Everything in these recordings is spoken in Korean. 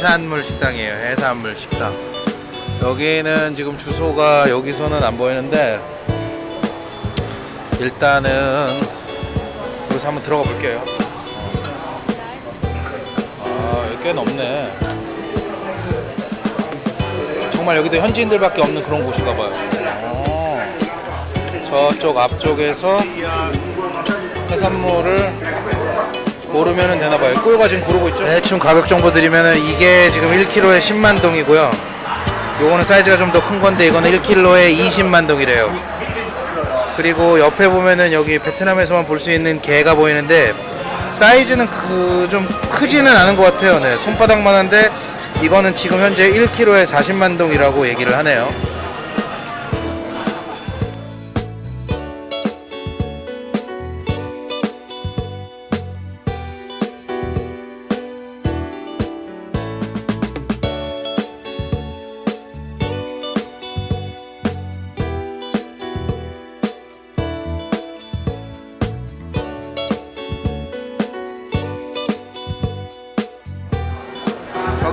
해산물 식당이에요. 해산물 식당. 여기는 지금 주소가 여기서는 안 보이는데 일단은 여기서 한번 들어가 볼게요. 아, 여기 꽤 넓네. 정말 여기도 현지인들밖에 없는 그런 곳인가 봐요. 어, 저쪽 앞쪽에서 해산물을 고르면 되나 봐요. 꾸요가 지금 고르고 있죠? 대충 가격 정보 드리면은 이게 지금 1kg에 10만 동이고요. 요거는 사이즈가 좀 더 큰 건데 이거는 1kg에 20만 동이래요. 그리고 옆에 보면은 여기 베트남에서만 볼 수 있는 게가 보이는데 사이즈는 그 좀 크지는 않은 것 같아요. 네, 손바닥만 한데 이거는 지금 현재 1kg에 40만 동이라고 얘기를 하네요.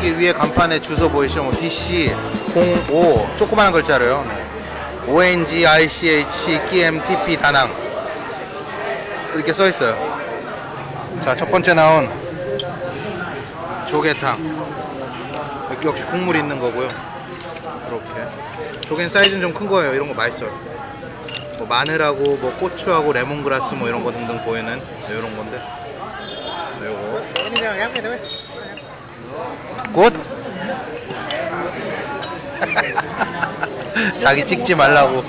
여기 위에 간판에 주소 보이시죠? 뭐 DC 05 조그마한 글자로요. ONG ICH QMTP 다낭 이렇게 써 있어요. 자, 첫 번째 나온 조개탕. 여기 역시 국물 있는 거고요. 이렇게. 조개는 사이즈는 좀 큰 거예요. 이런 거 맛있어요. 뭐 마늘하고 뭐 고추하고 레몬그라스 뭐 이런 거 등등 보이는 이런 건데. 요거. 꽃? 자기 찍지 말라고.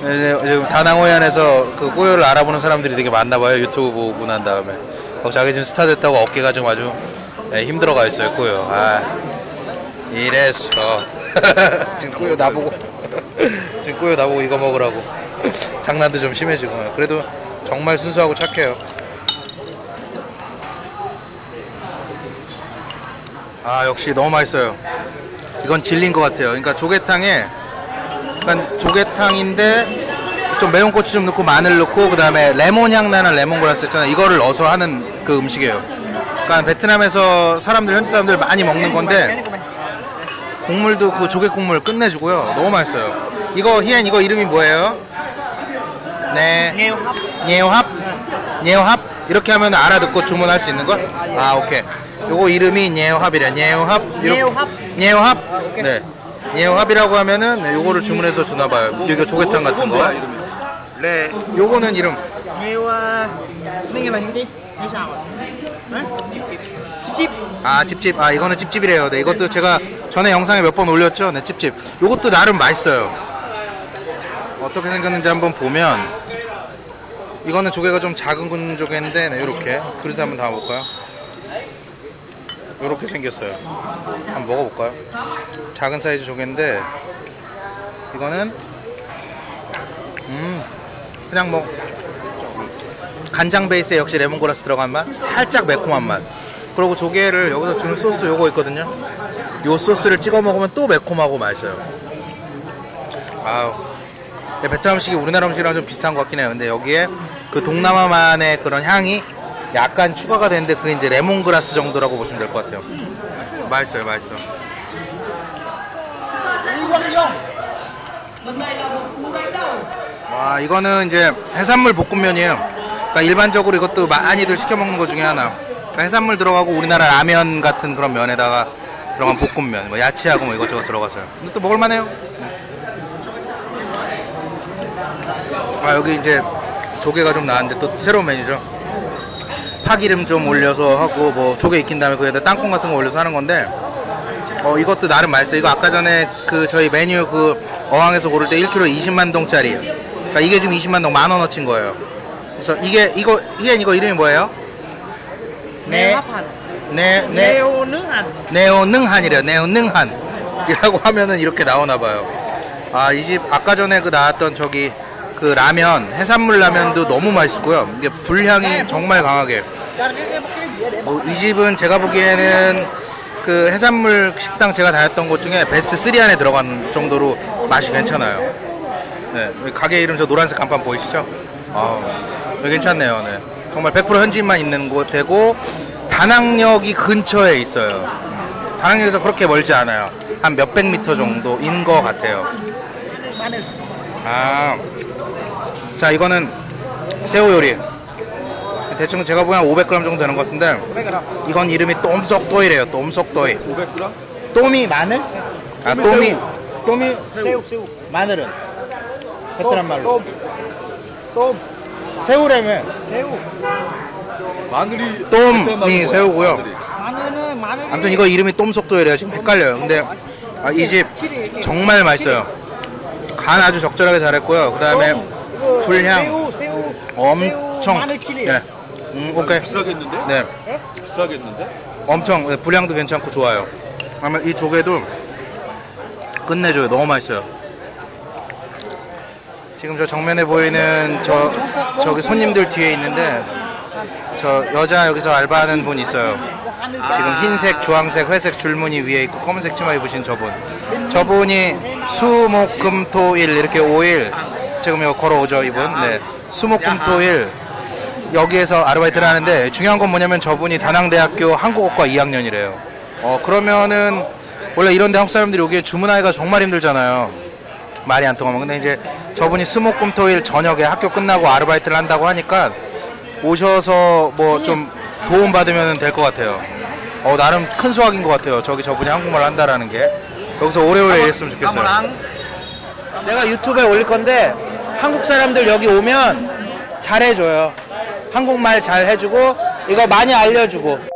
지금 다낭호연에서 그 꼬요를 알아보는 사람들이 되게 많나 봐요. 유튜브 보고 난 다음에. 어, 자기 지금 스타 됐다고 어깨가 좀 아주 예, 힘들어가 있어요. 꼬요. 아, 이래서 지금 꼬요 나보고 지금 꼬요 나보고 이거 먹으라고 장난도 좀 심해지고. 그래도 정말 순수하고 착해요. 아 역시 너무 맛있어요. 이건 질린 것 같아요. 그러니까 조개탕에 약간 조개탕인데 좀 매운 고추 좀 넣고 마늘 넣고 그 다음에 레몬 향 나는 레몬그라스 있잖아요. 이거를 넣어서 하는 그 음식이에요. 그러니까 베트남에서 사람들 현지 사람들 많이 먹는 건데 국물도 그 조개 국물 끝내주고요. 너무 맛있어요. 이거 희엔 이거 이름이 뭐예요? 네. hấp 예합? 예합? 이렇게 하면 알아듣고 주문할 수 있는 거? 아, 오케이. 요거 이름이 예합이래. 예합. 예합. 예합? 네. 예합이라고 하면은 네, 요거를 주문해서 주나 봐요. 이거 조개탕 같은 거. 네. 요거는 이름. ạ chip chip 아, 찝찝. 아, 이거는 찝찝이래요. 네, 이것도 제가 전에 영상에 몇 번 올렸죠? 네, 찝찝. 요것도 나름 맛있어요. 어떻게 생겼는지 한번 보면 이거는 조개가 좀 작은 군 조개인데 네, 요렇게 그릇에 한번 담아볼까요? 요렇게 생겼어요. 한번 먹어볼까요? 작은 사이즈 조개인데 이거는 음 그냥 뭐 간장 베이스에 역시 레몬그라스 들어간 맛 살짝 매콤한 맛. 그리고 조개를 여기서 주는 소스 요거 있거든요. 요 소스를 찍어 먹으면 또 매콤하고 맛있어요. 아우. 네, 베트남 음식이 우리나라 음식이랑 좀 비슷한 것 같긴 해요. 근데 여기에 그 동남아만의 그런 향이 약간 추가가 되는데 그게 이제 레몬그라스 정도라고 보시면 될 것 같아요. 맛있어요 맛있어. 와 이거는 이제 해산물 볶음면이에요. 그러니까 일반적으로 이것도 많이들 시켜 먹는 것 중에 하나. 그러니까 해산물 들어가고 우리나라 라면 같은 그런 면에다가 들어간 볶음면. 뭐 야채하고 뭐 이것저것 들어가서요. 근데 또 먹을만해요. 아 여기 이제 조개가 좀 나왔는데 또 새로운 메뉴죠 파기름 좀 올려서 하고 뭐 조개 익힌 다음에 거기에다 땅콩 같은 거 올려서 하는 건데 어 이것도 나름 맛있어요 이거 아까 전에 그 저희 메뉴 그 어항에서 고를 때 1kg 20만 동짜리 그러니까 이게 지금 20만 동 만 원 어치인 거예요 그래서 이게 이거 희엔 이거 이름이 뭐예요? 네, 네, nghêu nướng hành 네오 능한이래요. 네오 능한. 이라고 하면은 이렇게 나오나 봐요. 아, 이 집 아까 전에 그 나왔던 저기 그 라면, 해산물 라면도 너무 맛있고요. 이게 불향이 정말 강하게. 뭐, 이 집은 제가 보기에는 그 해산물 식당 제가 다녔던 곳 중에 베스트 3 안에 들어간 정도로 맛이 괜찮아요. 네, 가게 이름 저 노란색 간판 보이시죠? 아, 여기 괜찮네요. 네. 정말 100% 현지인만 있는 곳이고 다낭역이 근처에 있어요. 음, 다낭역에서 그렇게 멀지 않아요. 한 몇백 미터 정도인 것 같아요. 아, 자 이거는 새우 요리. 대충 제가 보기엔 500g 정도 되는 것 같은데 이건 이름이 똠석도이래요. 똠석도이. 500g? 똠이 마늘? 아 똠이 똠이 새우 새우 마늘은 베트남 말로 똠 새우라며 새우. 마늘이 똠이 새우고요. 마늘은 마늘 아무튼 이거 이름이 똠속도이래요. 지금 헷갈려요. 근데 아, 이 집 정말 맛있어요. 간 아주 적절하게 잘했고요. 그 다음에 불향 새우 새우 엄청 새우 마늘 칠이 네. 음, 오케이. 비싸겠는데? 네. 비싸겠는데? 엄청 네, 불향도 괜찮고 좋아요. 아마 이 조개도 끝내줘요. 너무 맛있어요. 지금 저 정면에 보이는 저 저기 손님들 뒤에 있는데 저 여자 여기서 알바하는 분 있어요. 지금 흰색, 주황색, 회색 줄무늬 위에 있고 검은색 치마 입으신 저분. 저분이 수목금토일 이렇게 5일 지금 이거 걸어오죠 이분. 네. 수목금토일 여기에서 아르바이트를 하는데 중요한 건 뭐냐면 저분이 다낭대학교 한국어과 2학년이래요. 어 그러면은 원래 이런데 한국 사람들이 오기에 주문하기가 정말 힘들잖아요. 말이 안 통하면 근데 이제 저분이 수목금토일 저녁에 학교 끝나고 아르바이트를 한다고 하니까 오셔서 뭐 좀 도움 받으면 될 것 같아요. 어 나름 큰 수확인 것 같아요. 저기 저분이 한국말 한다라는 게 여기서 오래오래 일했으면 좋겠어요. 내가 유튜브에 올릴 건데 한국 사람들 여기 오면 잘해줘요. 한국말 잘 해주고 이거 많이 알려주고